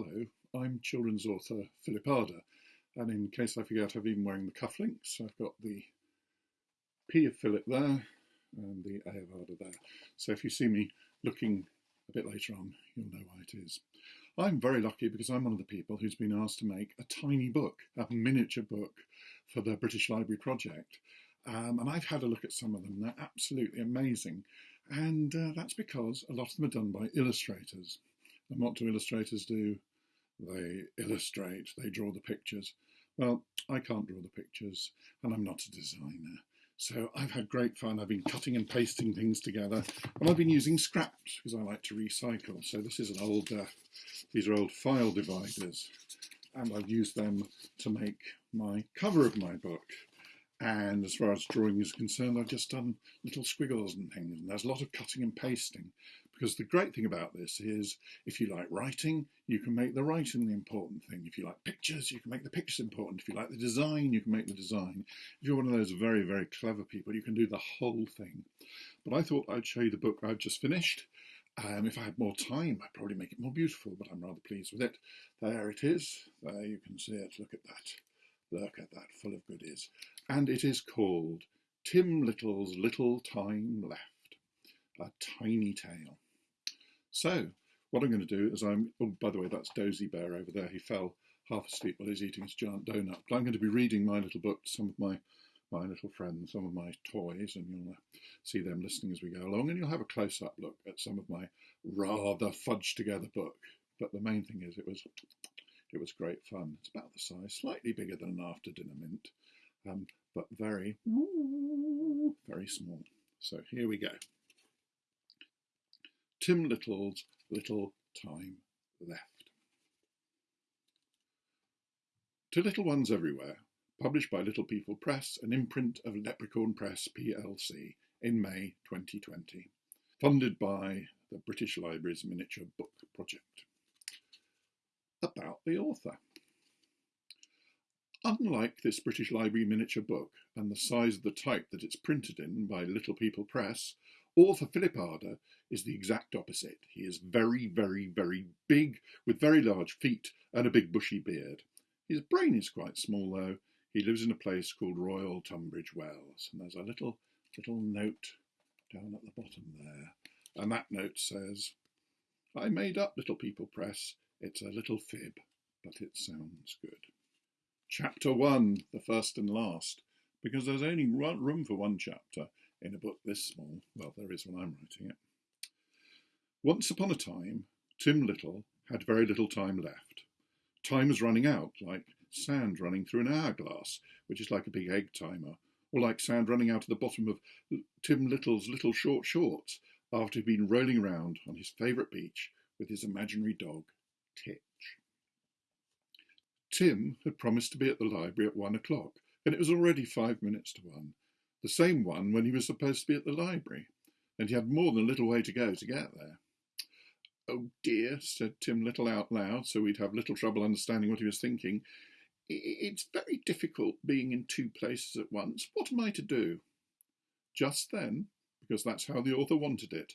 Hello, I'm children's author Philip Ardagh, and in case I forget, I've been wearing the cufflinks. I've got the P of Philip there and the A of Ardagh there. So if you see me looking a bit later on, you'll know why it is. I'm very lucky because I'm one of the people who's been asked to make a tiny book, a miniature book for the British Library project. Um, and I've had a look at some of them. They're absolutely amazing. And uh, that's because a lot of them are done by illustrators. And what do illustrators do? They illustrate, they draw the pictures. Well, I can't draw the pictures, and I'm not a designer. So I've had great fun. I've been cutting and pasting things together, and I've been using scraps because I like to recycle. So this is an old, uh, these are old file dividers, and I've used them to make my cover of my book. And as far as drawing is concerned, I've just done little squiggles and things, and there's a lot of cutting and pasting. Because the great thing about this is if you like writing, you can make the writing the important thing. If you like pictures, you can make the pictures important. If you like the design, you can make the design. If you're one of those very, very clever people, you can do the whole thing. But I thought I'd show you the book I've just finished. Um, if I had more time, I'd probably make it more beautiful, but I'm rather pleased with it. There it is. There you can see it. Look at that. Look at that, full of goodies. And it is called Tim Little's Little Time Left, a tiny tale. So what I'm going to do is I'm, oh, by the way, that's Dozy Bear over there. He fell half asleep while he's eating his giant donut. But I'm going to be reading my little book to some of my, my little friends, some of my toys, and you'll see them listening as we go along. And you'll have a close-up look at some of my rather fudged together book. But the main thing is it was, it was great fun. It's about the size, slightly bigger than an after dinner mint, um, but very, very small. So here we go. Tim Little's Little Time Left. To Little Ones Everywhere, published by Little People Press, an imprint of Leprechaun Press plc in May 2020, funded by the British Library's Miniature Book Project. About the author. Unlike this British Library miniature book and the size of the type that it's printed in by Little People Press, Author Philip Ardagh is the exact opposite. He is very, very, very big, with very large feet and a big bushy beard. His brain is quite small, though. He lives in a place called Royal Tunbridge Wells, and there's a little, little note down at the bottom there. And that note says, I made up Little People Press. It's a little fib, but it sounds good. Chapter 1, the first and last, because there's only room for one chapter, in a book this small. Well, there is when I'm writing it. Once upon a time, Tim Little had very little time left. Time was running out, like sand running through an hourglass, which is like a big egg timer, or like sand running out of the bottom of Tim Little's little short shorts after he'd been rolling around on his favourite beach with his imaginary dog, Titch. Tim had promised to be at the library at one o'clock, and it was already five minutes to one, the same one when he was supposed to be at the library, and he had more than a little way to go to get there. Oh dear, said Tim Little out loud, so we'd have little trouble understanding what he was thinking. It's very difficult being in two places at once. What am I to do? Just then, because that's how the author wanted it,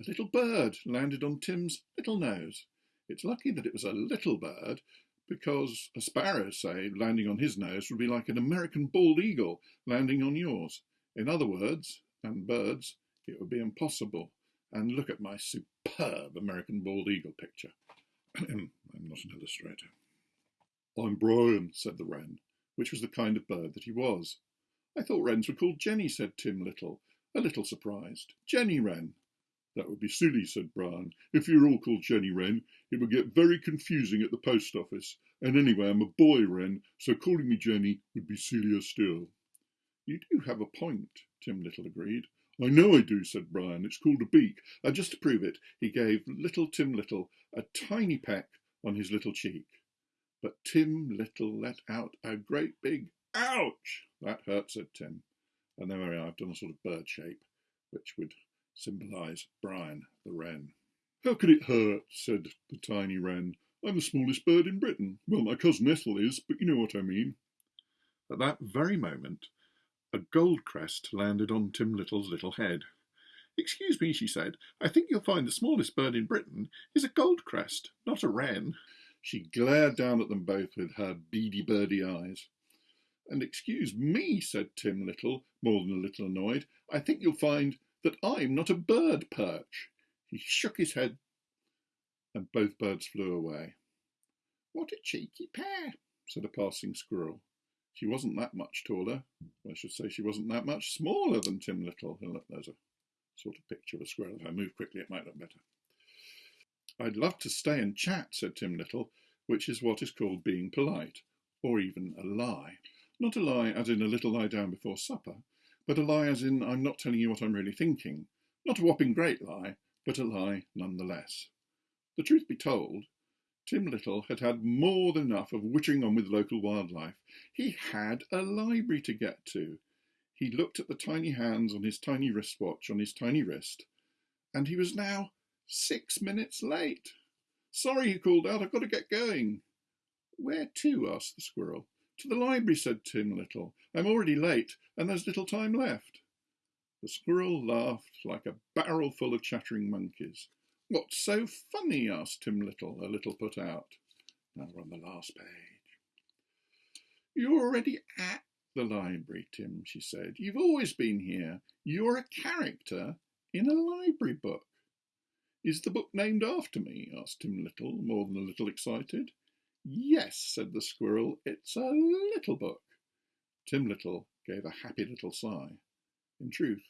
a little bird landed on Tim's little nose. It's lucky that it was a little bird, because a sparrow, say, landing on his nose would be like an American bald eagle landing on yours. In other words, and birds, it would be impossible. And look at my superb American bald eagle picture. I'm not an illustrator. I'm Brian, said the wren, which was the kind of bird that he was. I thought wrens were called Jenny, said Tim Little, a little surprised. Jenny Wren. That would be silly, said Brian. If you're all called Jenny Wren, it would get very confusing at the post office. And anyway, I'm a boy Wren, so calling me Jenny would be sillier still. You do have a point, Tim Little agreed. I know I do, said Brian. It's called a beak. And just to prove it, he gave little Tim Little a tiny peck on his little cheek. But Tim Little let out a great big ouch. That hurt, said Tim. And are, I've done a sort of bird shape, which would symbolise Brian the wren. How can it hurt? said the tiny wren. I'm the smallest bird in Britain. Well, my cousin Ethel is, but you know what I mean. At that very moment, a gold crest landed on Tim Little's little head. Excuse me, she said, I think you'll find the smallest bird in Britain is a gold crest, not a wren. She glared down at them both with her beady birdy eyes. And excuse me, said Tim Little, more than a little annoyed, I think you'll find that I'm not a bird perch. He shook his head, and both birds flew away. What a cheeky pair, said a passing squirrel. She wasn't that much taller. I should say she wasn't that much smaller than Tim Little. There's a sort of picture of a squirrel. If I move quickly, it might look better. I'd love to stay and chat, said Tim Little, which is what is called being polite, or even a lie. Not a lie as in a little lie down before supper, but a lie as in I'm not telling you what I'm really thinking. Not a whopping great lie, but a lie nonetheless. The truth be told, Tim Little had had more than enough of wittering on with local wildlife. He had a library to get to. He looked at the tiny hands on his tiny wristwatch on his tiny wrist, and he was now six minutes late. Sorry, he called out, I've got to get going. Where to? asked the squirrel. To the library, said Tim Little. I'm already late, and there's little time left. The squirrel laughed like a barrel full of chattering monkeys. What's so funny? asked Tim Little, a little put out. Now we're on the last page. You're already at the library, Tim, she said. You've always been here. You're a character in a library book. Is the book named after me? asked Tim Little, more than a little excited. Yes, said the squirrel, it's a little book. Tim Little gave a happy little sigh. In truth,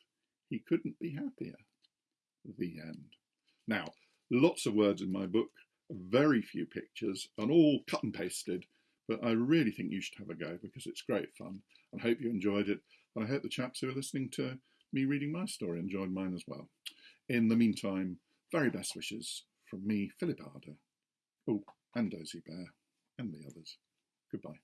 he couldn't be happier. The end. Now, lots of words in my book, very few pictures, and all cut and pasted, but I really think you should have a go because it's great fun. I hope you enjoyed it, and I hope the chaps who are listening to me reading my story enjoyed mine as well. In the meantime, very best wishes from me, Philip Ardagh, oh, and Dozy Bear, and the others. Goodbye.